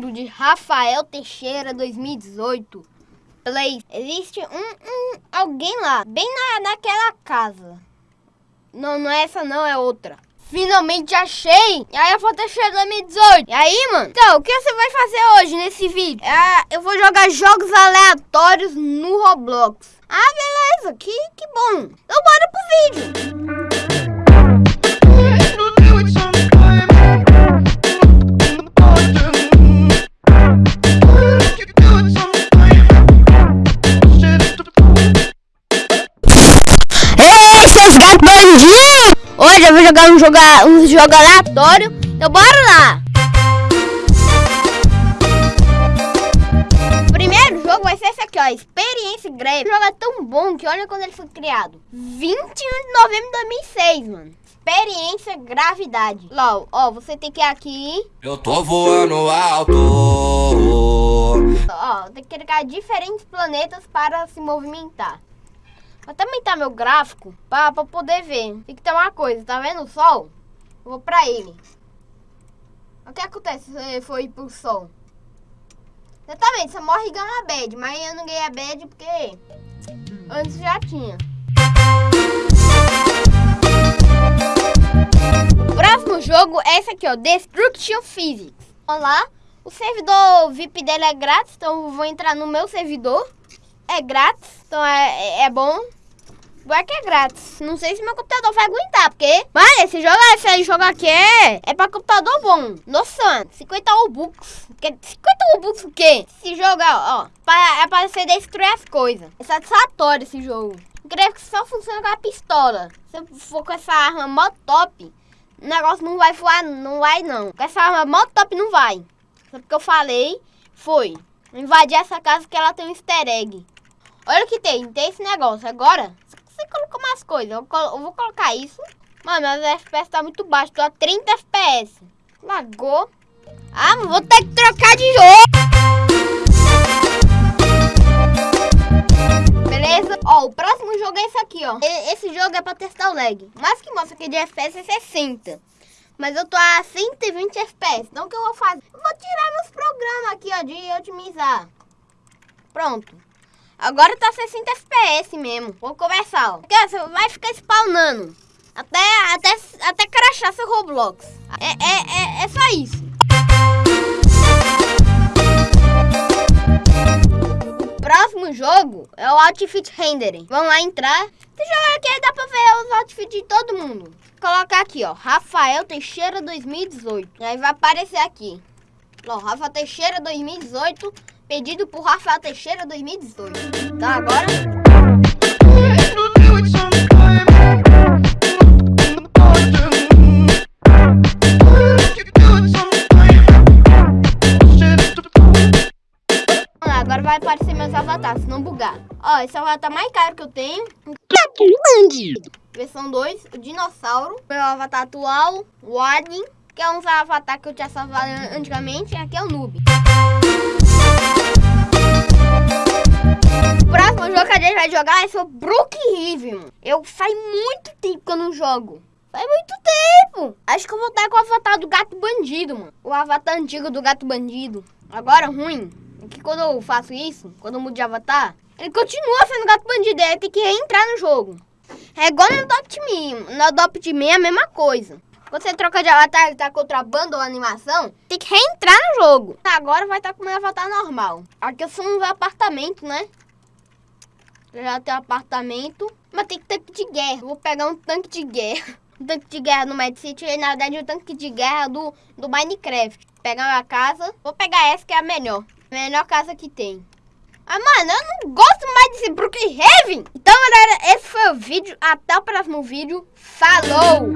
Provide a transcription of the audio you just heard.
mundo de Rafael Teixeira 2018. Play. Existe um, um alguém lá, bem na, naquela casa. Não, não é essa não, é outra. Finalmente achei! E aí a foto Teixeira 2018. E aí, mano? Então, o que você vai fazer hoje nesse vídeo? É, eu vou jogar jogos aleatórios no Roblox. Ah, beleza, que, que bom. Então bora pro vídeo. Hoje eu vou jogar um jogo, um jogo aleatório. Então bora lá! O primeiro jogo vai ser esse aqui, ó. Experiência Grave. O jogo é tão bom que olha quando ele foi criado. 21 de novembro de 2006, mano. Experiência Gravidade. LOL, ó, você tem que ir aqui. Eu tô voando alto. Ó, tem que clicar diferentes planetas para se movimentar. Até aumentar meu gráfico pra poder ver. Tem que ter uma coisa, tá vendo o sol? Eu vou pra ele. O que acontece se você for ir pro sol? Tá vendo? Você morre ganha uma bad, mas eu não ganhei a bad porque antes já tinha. O próximo jogo é esse aqui, ó. Destruction Physics. Vamos lá. O servidor VIP dele é grátis, então vou entrar no meu servidor. É grátis, então é, é, é bom. Vai que é grátis. Não sei se meu computador vai aguentar, porque... Mas esse jogo, esse jogo aqui é, é pra computador bom. Nossa, 50 Robux. 50 Robux o quê? Esse jogo, ó, ó pra, é pra você destruir as coisas. É satisfatório esse jogo. Incrível que só funciona com a pistola. Se você for com essa arma mó top, o negócio não vai voar, não vai não. Com essa arma mó top não vai. Só porque eu falei, foi. Invadir essa casa que ela tem um easter egg. Olha o que tem, tem esse negócio. Agora, você colocou mais coisas. Eu, colo- eu vou colocar isso. Mano, mas FPS tá muito baixo. Tô a 30 FPS. Lagou. Ah, vou ter que trocar de jogo. Beleza? Ó, o próximo jogo é esse aqui, ó. Esse jogo é pra testar o lag. Mas que mostra que de FPS é 60. Mas eu tô a 120 FPS. Então o que eu vou fazer? Eu vou tirar meus programas aqui, ó, de otimizar. Pronto. Agora tá 60 FPS mesmo. Vou começar, ó. Porque ó, você vai ficar spawnando. Até, até, até crashar seu Roblox. É, é, é, é só isso. O próximo jogo é o Outfit Rendering. Vamos lá entrar. Esse jogo aqui dá pra ver os outfits de todo mundo. Vou colocar aqui, ó. Rafael Teixeira 2018. E aí vai aparecer aqui. Ó, Rafa Teixeira 2018. Pedido por Rafael Teixeira 2018. Então agora. Agora vai aparecer meus avatares, se não bugar. Ó, esse avatar mais caro que eu tenho. Versão 2, o dinossauro. Meu avatar atual, o Alien. Que é um avatar que eu tinha salvado antigamente. E aqui é o Noob. Jogo que a gente vai jogar é sobre Brook Riven. Eu faz muito tempo que eu não jogo. Faz muito tempo. Acho que eu vou estar com o avatar do gato bandido, mano. O avatar antigo do gato bandido. Agora, ruim, é que quando eu faço isso, quando eu mudo de avatar, ele continua sendo gato bandido. Aí tem que reentrar no jogo. É igual no Adopt Me. No Adopt Me é a mesma coisa. Quando você troca de avatar, ele tá contrabando ou animação, tem que reentrar no jogo. Agora vai estar com o meu avatar normal. Aqui eu sou um apartamento, né? Já tenho apartamento. Mas tem tanque de guerra. Eu vou pegar um tanque de guerra. Um tanque de guerra no Mad City. Na verdade, o tanque de guerra do, do Minecraft. Pegar uma casa. Vou pegar essa que é a melhor. Melhor casa que tem. Ah, mano, eu não gosto mais desse Brookhaven. Então, galera, esse foi o vídeo. Até o próximo vídeo. Falou!